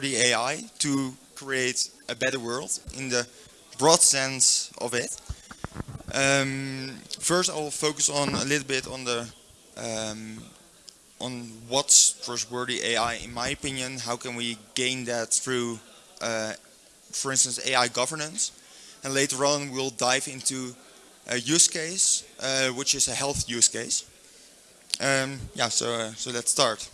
trustworthy AI to create a better world in the broad sense of it. Um, first, I will focus on a little bit on the um, on what's trustworthy AI. In my opinion, how can we gain that through, uh, for instance, AI governance, and later on we'll dive into a use case, uh, which is a health use case. Um, yeah, so uh, so let's start.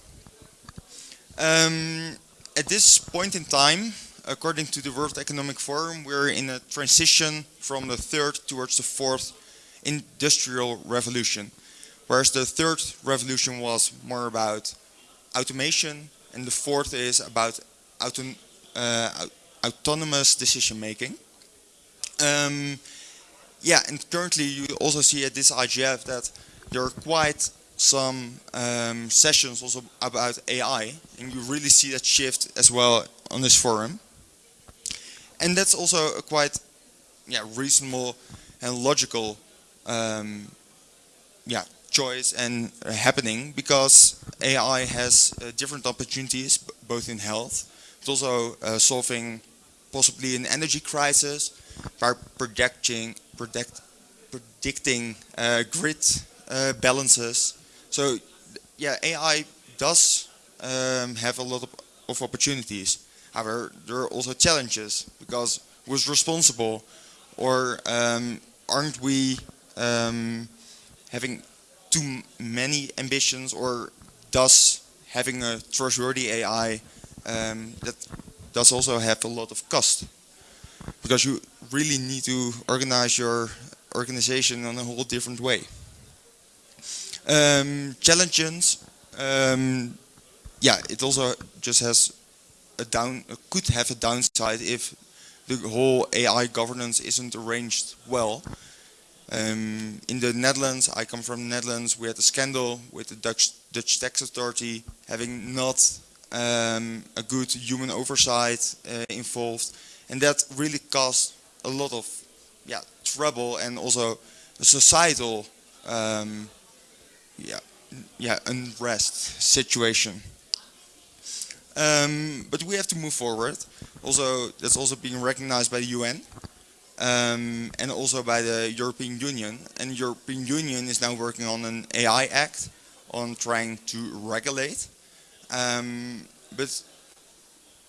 Um, at this point in time, according to the World Economic Forum, we're in a transition from the third towards the fourth industrial revolution. Whereas the third revolution was more about automation, and the fourth is about uh, autonomous decision making. Um, yeah, and currently you also see at this IGF that there are quite some um, sessions also about AI, and you really see that shift as well on this forum. And that's also a quite yeah, reasonable and logical um, yeah, choice and uh, happening because AI has uh, different opportunities both in health, but also uh, solving possibly an energy crisis by projecting, predict, predicting uh, grid uh, balances. So yeah, AI does um, have a lot of, of opportunities. However, there are also challenges because who's responsible or um, aren't we um, having too many ambitions or does having a trustworthy AI um, that does also have a lot of cost because you really need to organize your organization in a whole different way. Um, challenges, um, yeah, it also just has a down could have a downside if the whole AI governance isn't arranged well. Um, in the Netherlands, I come from the Netherlands, we had a scandal with the Dutch, Dutch tax authority having not um, a good human oversight uh, involved. And that really caused a lot of yeah, trouble and also a societal um, yeah, yeah, unrest situation. Um, but we have to move forward. Also, that's also being recognized by the UN um, and also by the European Union. And the European Union is now working on an AI Act on trying to regulate. Um, but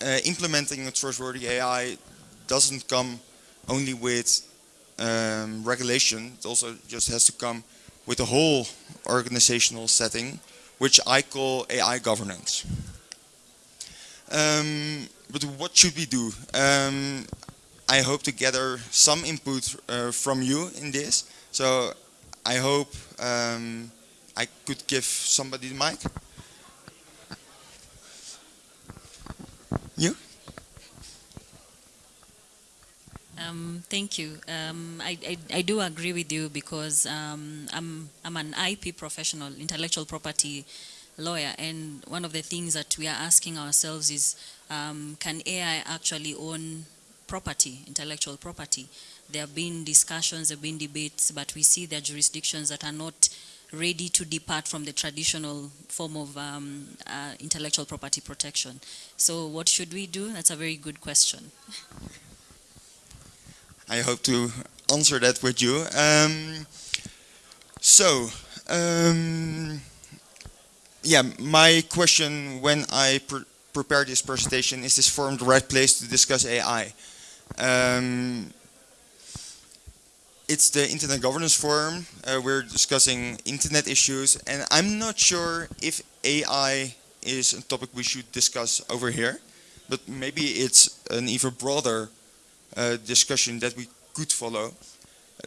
uh, implementing a trustworthy AI doesn't come only with um, regulation. It also just has to come with a whole organizational setting, which I call AI governance. Um, but what should we do? Um, I hope to gather some input uh, from you in this. So I hope um, I could give somebody the mic. You? Um, thank you. Um, I, I, I, do agree with you because um, I'm, I'm an IP professional, intellectual property lawyer, and one of the things that we are asking ourselves is, um, can AI actually own property, intellectual property? There have been discussions, there have been debates, but we see there are jurisdictions that are not ready to depart from the traditional form of um, uh, intellectual property protection. So what should we do? That's a very good question. I hope to answer that with you. Um, so, um, yeah, my question when I pre prepared this presentation, is this forum the right place to discuss AI? Um, it's the Internet Governance Forum. Uh, we're discussing internet issues, and I'm not sure if AI is a topic we should discuss over here, but maybe it's an even broader discussion that we could follow.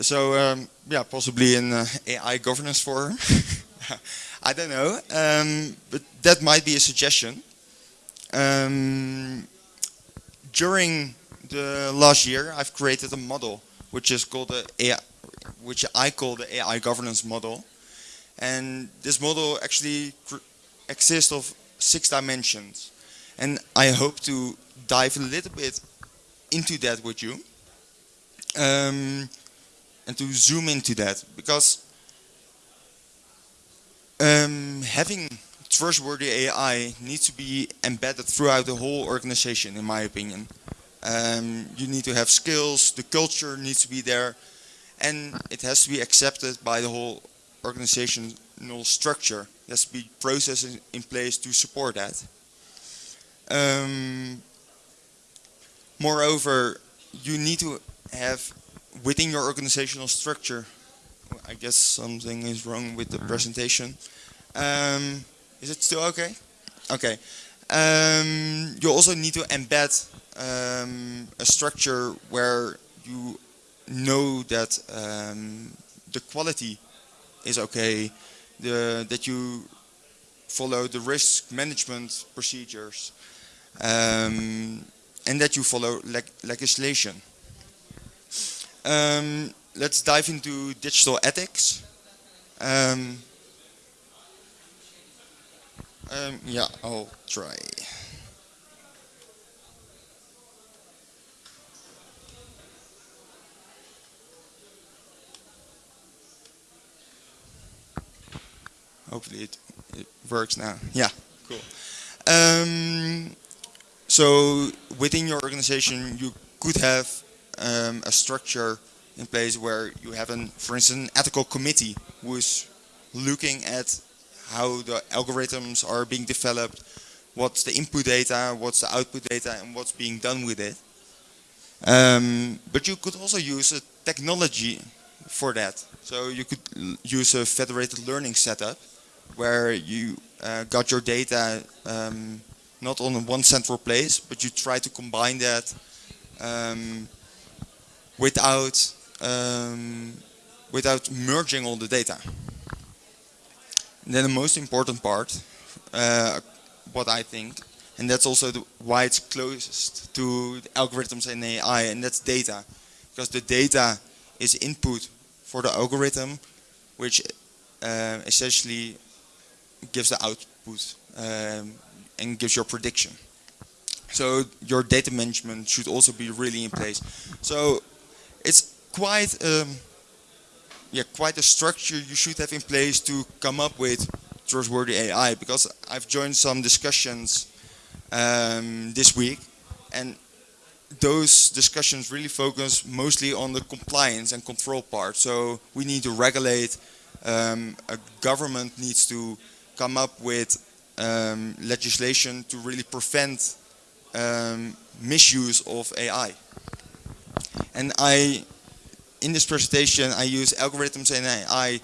So um, yeah, possibly an uh, AI governance forum. I don't know, um, but that might be a suggestion. Um, during the last year, I've created a model which is called the AI, which I call the AI governance model, and this model actually exists of six dimensions, and I hope to dive a little bit into that with you, um, and to zoom into that because um, having trustworthy AI needs to be embedded throughout the whole organization, in my opinion. Um, you need to have skills, the culture needs to be there, and it has to be accepted by the whole organizational structure. There has to be processes in place to support that. Um, moreover, you need to have within your organizational structure, I guess something is wrong with the presentation. Um, is it still okay? Okay. Um, you also need to embed um, a structure where you know that um, the quality is okay, the, that you follow the risk management procedures, um, and that you follow leg legislation. Um, let's dive into digital ethics. Um, um, yeah, I'll try. Hopefully it, it works now. Yeah, cool. Um, so within your organization, you could have um, a structure in place where you have, an, for instance, an ethical committee who is looking at how the algorithms are being developed, what's the input data, what's the output data, and what's being done with it. Um, but you could also use a technology for that. So you could use a federated learning setup where you uh, got your data um, not on one central place, but you try to combine that um, without um, without merging all the data. And then the most important part, uh, what I think, and that's also the, why it's closest to algorithms and AI, and that's data. Because the data is input for the algorithm, which uh, essentially gives the output um, and gives your prediction. So your data management should also be really in place. So it's quite um, yeah quite a structure you should have in place to come up with trustworthy AI because I've joined some discussions um, this week and those discussions really focus mostly on the compliance and control part. So we need to regulate, um, a government needs to come up with um, legislation to really prevent um, misuse of AI. And I, in this presentation, I use algorithms and AI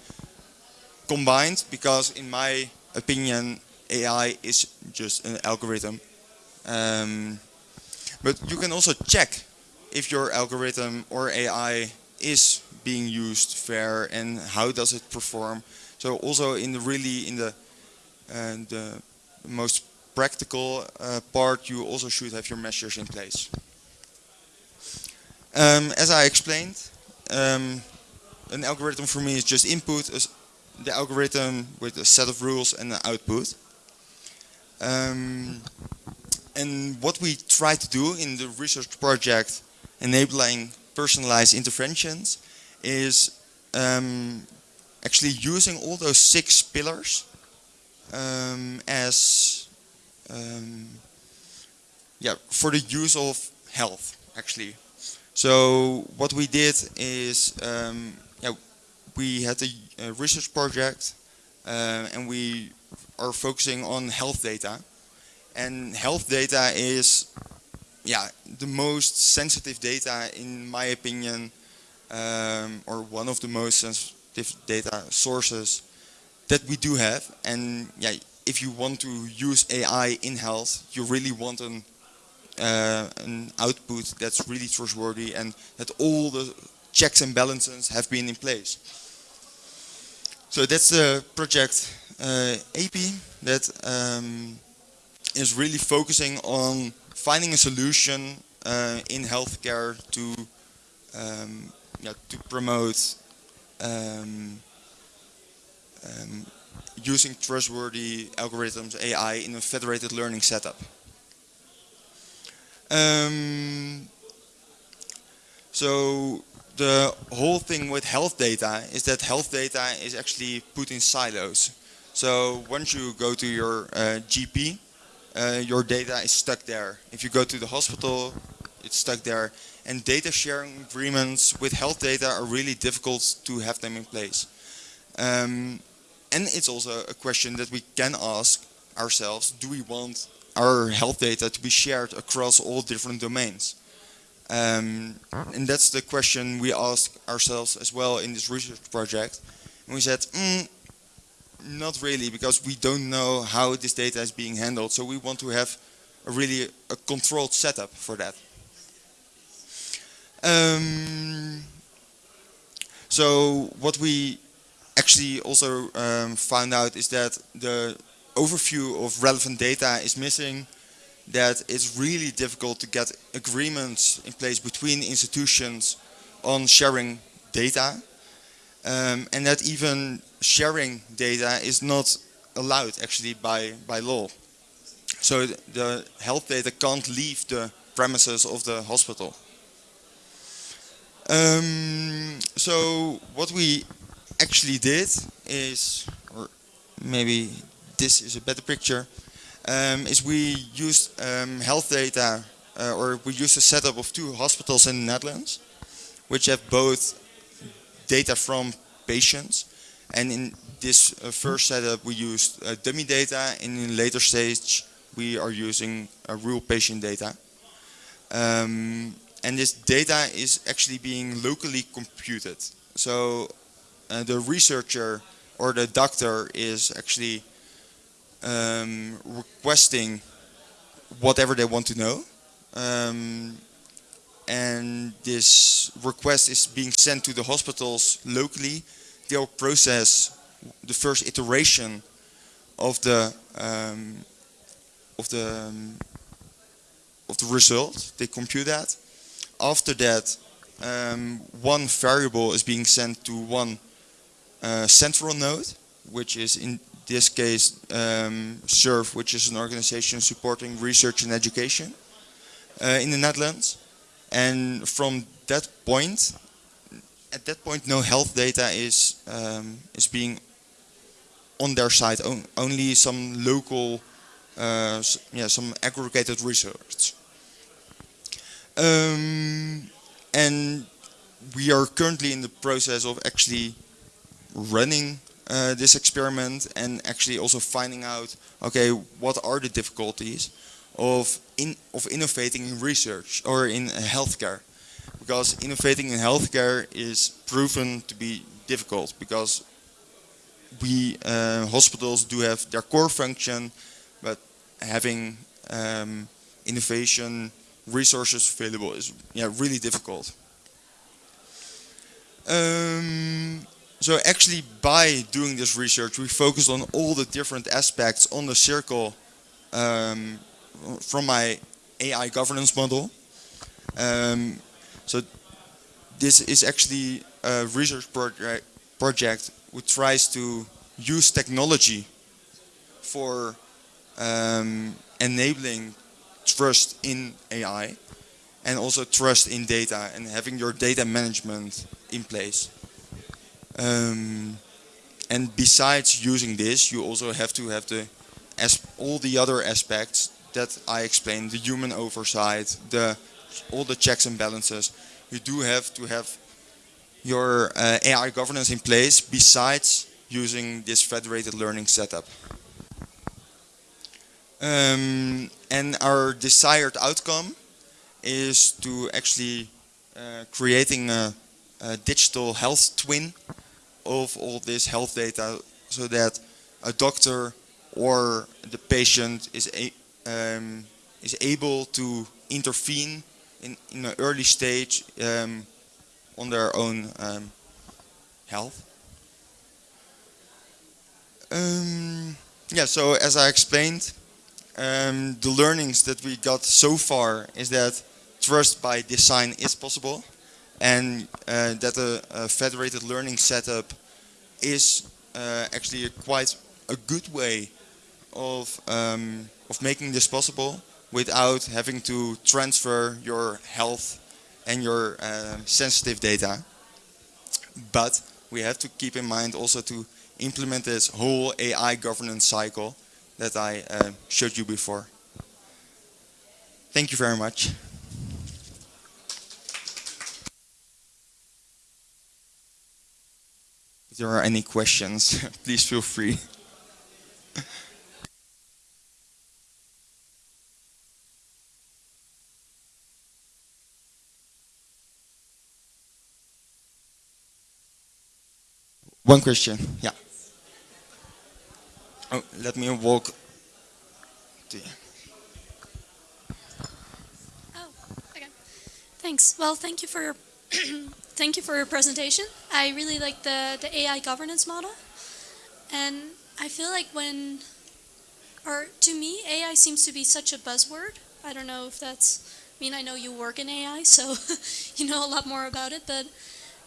combined because in my opinion, AI is just an algorithm. Um, but you can also check if your algorithm or AI is being used fair and how does it perform. So also in the really in the uh, the most practical uh, part, you also should have your measures in place. Um, as I explained, um, an algorithm for me is just input, the algorithm with a set of rules and an output. Um, and what we try to do in the research project enabling personalized interventions is um, actually using all those six pillars um, as um, yeah for the use of health actually. So what we did is um, yeah we had a, a research project uh, and we are focusing on health data and health data is yeah the most sensitive data in my opinion um, or one of the most sensitive data sources that we do have and yeah if you want to use AI in health you really want an uh, an output that's really trustworthy and that all the checks and balances have been in place. So that's the project uh, AP that um, is really focusing on finding a solution uh, in healthcare to um, yeah, to promote um, um, using trustworthy algorithms, AI, in a federated learning setup. Um, so the whole thing with health data is that health data is actually put in silos. So once you go to your uh, GP, uh, your data is stuck there. If you go to the hospital, it's stuck there. And data sharing agreements with health data are really difficult to have them in place. Um, and it's also a question that we can ask ourselves, do we want our health data to be shared across all different domains? Um, and that's the question we asked ourselves as well in this research project. And we said, mm, not really, because we don't know how this data is being handled. So we want to have a really a controlled setup for that. Um, so what we actually also um, found out is that the overview of relevant data is missing, that it's really difficult to get agreements in place between institutions on sharing data, um, and that even sharing data is not allowed actually by, by law. So the health data can't leave the premises of the hospital. Um, so what we actually did is, or maybe this is a better picture, um, is we used um, health data, uh, or we used a setup of two hospitals in the Netherlands, which have both data from patients, and in this uh, first setup we used uh, dummy data, and in later stage we are using uh, real patient data. Um, and this data is actually being locally computed. So uh, the researcher or the doctor is actually um, requesting whatever they want to know. Um, and this request is being sent to the hospitals locally. They'll process the first iteration of the um, of the um, of the result. They compute that. After that, um, one variable is being sent to one uh, central node, which is in this case um, SURF, which is an organization supporting research and education uh, in the Netherlands. And from that point, at that point, no health data is um, is being on their side. On, only some local, uh, yeah, some aggregated research. Um, and we are currently in the process of actually running uh, this experiment and actually also finding out, okay, what are the difficulties of in of innovating in research or in healthcare, because innovating in healthcare is proven to be difficult because we uh, hospitals do have their core function, but having um, innovation resources available is yeah really difficult. Um, so actually by doing this research we focused on all the different aspects on the circle um, from my AI governance model. Um, so this is actually a research project, project which tries to use technology for um, enabling trust in AI and also trust in data and having your data management in place. Um, and besides using this, you also have to have the as all the other aspects that I explained, the human oversight, the all the checks and balances. You do have to have your uh, AI governance in place besides using this federated learning setup. Um, and our desired outcome is to actually uh, creating a, a, digital health twin of all this health data so that a doctor or the patient is a, um, is able to intervene in, in an early stage um, on their own um, health. Um, yeah, so as I explained, um, the learnings that we got so far is that trust by design is possible and uh, that a, a, federated learning setup is uh, actually a quite a good way of um, of making this possible without having to transfer your health and your uh, sensitive data. But we have to keep in mind also to implement this whole AI governance cycle that I uh, showed you before. Thank you very much. If there are any questions, please feel free. One question, yeah. Oh, let me walk. To Oh, okay. Thanks. Well, thank you for your thank you for your presentation. I really like the the AI governance model, and I feel like when, or to me, AI seems to be such a buzzword. I don't know if that's. I mean, I know you work in AI, so you know a lot more about it. But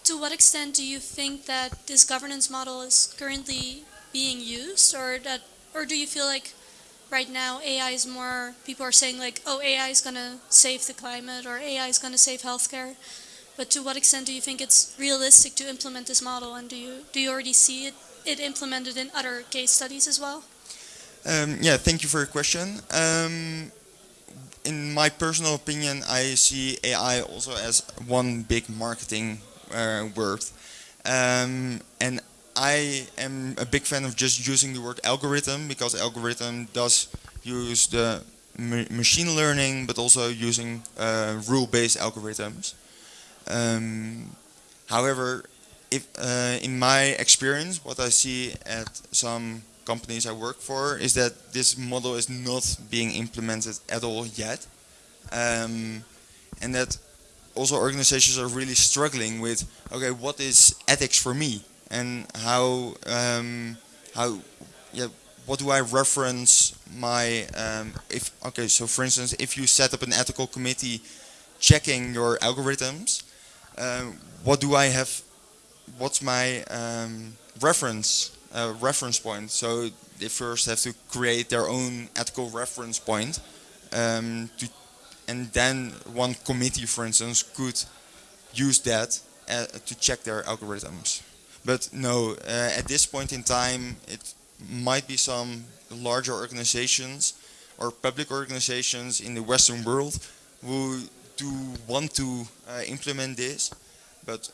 to what extent do you think that this governance model is currently being used, or that, or do you feel like right now AI is more people are saying like oh AI is going to save the climate or AI is going to save healthcare but to what extent do you think it's realistic to implement this model and do you do you already see it it implemented in other case studies as well Um, yeah, thank you for your question. Um, in my personal opinion, I see AI also as one big marketing uh, word. Um, and I am a big fan of just using the word algorithm because algorithm does use the ma- machine learning, but also using uh, rule-based algorithms. Um, however, if uh, in my experience, what I see at some companies I work for is that this model is not being implemented at all yet, um, and that also organizations are really struggling with okay, what is ethics for me, and how um, how yeah, what do I reference my um, if okay, so for instance, if you set up an ethical committee checking your algorithms, um, what do I have? What's my um, reference uh, reference point? So they first have to create their own ethical reference point, um, to, and then one committee, for instance, could use that uh, to check their algorithms. But no, uh, at this point in time, it might be some larger organizations or public organizations in the Western world who do want to uh, implement this, but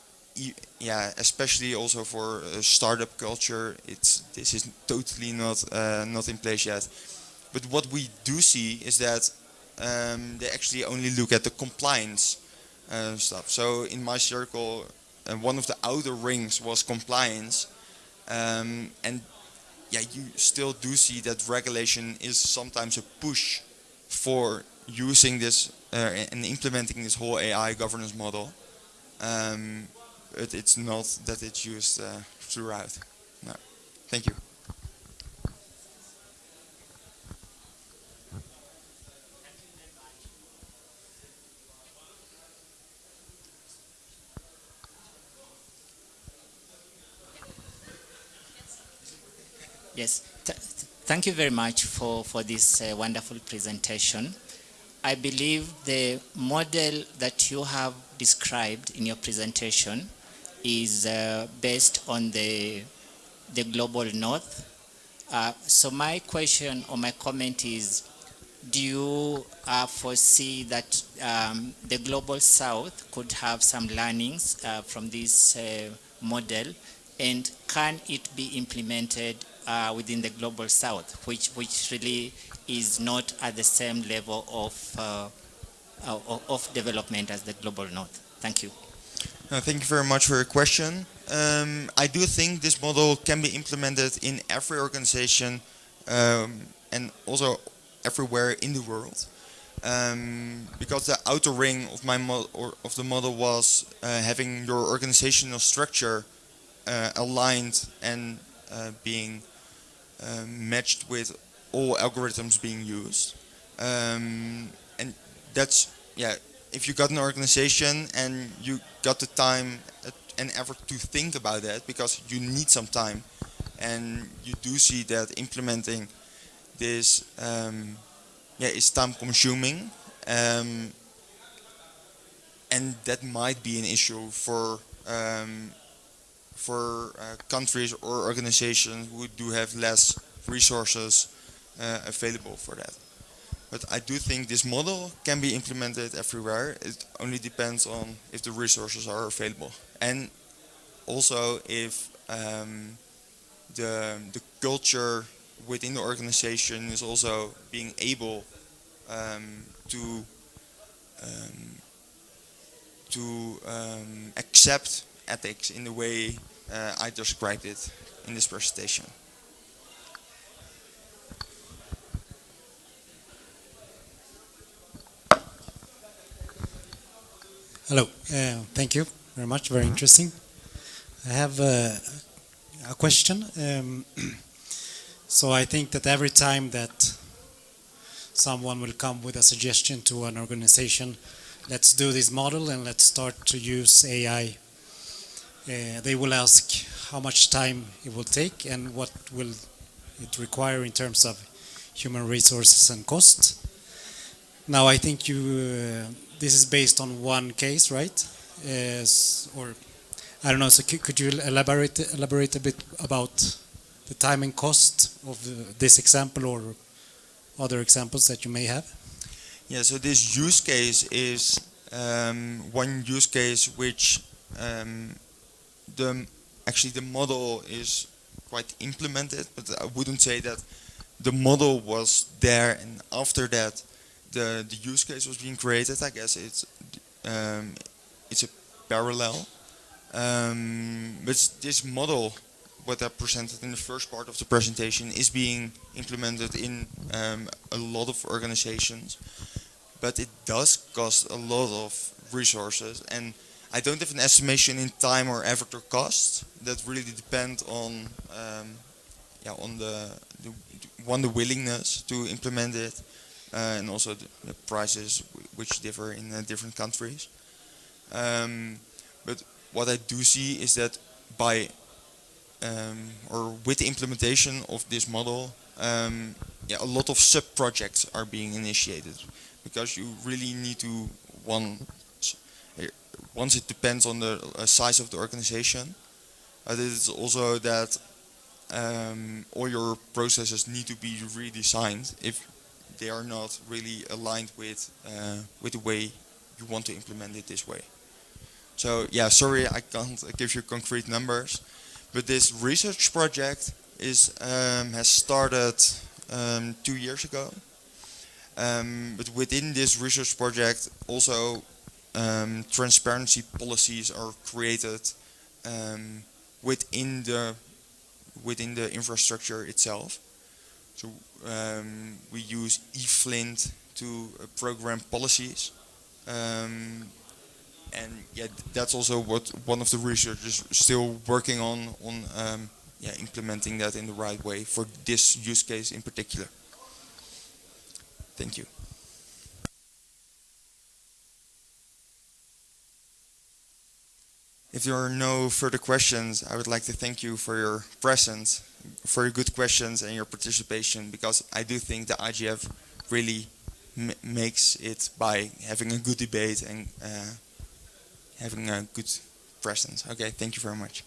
yeah, especially also for startup culture, it's this is totally not uh, not in place yet. But what we do see is that um, they actually only look at the compliance uh, stuff. So in my circle, uh, one of the outer rings was compliance, um, and yeah, you still do see that regulation is sometimes a push for using this uh, and implementing this whole AI governance model. Um, it's not that it's used uh, throughout. No. Thank you. Yes, th- thank you very much for, for this uh, wonderful presentation. I believe the model that you have described in your presentation is uh, based on the, the global north. Uh, so my question or my comment is, do you uh, foresee that um, the global south could have some learnings uh, from this uh, model and can it be implemented uh, within the global south, which, which really is not at the same level of, uh, of, of development as the global north? Thank you. Uh, thank you very much for your question. Um, I do think this model can be implemented in every organization um, and also everywhere in the world. Um, because the outer ring of my or of the model was uh, having your organizational structure uh, aligned and uh, being uh, matched with all algorithms being used. Um, and that's yeah. If you got an organization and you got the time and effort to think about that, because you need some time, and you do see that implementing this um, yeah is time consuming, um, and that might be an issue for um, for uh, countries or organizations who do have less resources available for that. But I do think this model can be implemented everywhere. It only depends on if the resources are available. And also if um, the, the culture within the organization is also being able um, to um, to um, accept ethics in the way uh, I described it in this presentation. Hello, uh, thank you very much, very interesting. I have uh, a question. Um, so I think that every time that someone will come with a suggestion to an organization, let's do this model and let's start to use AI, uh, they will ask how much time it will take and what will it require in terms of human resources and cost. Now I think you uh, this is based on one case, right? Yes, or I don't know. So could, you elaborate elaborate a bit about the time and cost of this example or other examples that you may have? Yeah, so this use case is um, one use case which um, the actually the model is quite implemented, but I wouldn't say that the model was there and after that the the use case was being created. I guess it's um, it's a parallel. Um, but this model, what I presented in the first part of the presentation, is being implemented in um, a lot of organizations. But it does cost a lot of resources, and I don't have an estimation in time or effort or cost. That really depend on um, yeah on the, the one the willingness to implement it, and also the, prices which differ in uh, different countries. Um, but what I do see is that by um, or with the implementation of this model, um, yeah, a lot of sub-projects are being initiated because you really need to one. Once it depends on the uh, size of the organization, uh, it is also that um, all your processes need to be redesigned if they are not really aligned with uh, with the way you want to implement it this way. So yeah, sorry I can't give you concrete numbers, but this research project is um, has started um, two years ago. Um, but within this research project, also um, transparency policies are created um, within the within the infrastructure itself. So um, we use eFlint to uh, program policies. Um, and yeah, that's also what one of the researchers still working on on um, yeah implementing that in the right way for this use case in particular. Thank you. If there are no further questions, I would like to thank you for your presence, for your good questions and your participation, because I do think the IGF really makes it by having a good debate and uh, having a good presence. Okay, thank you very much.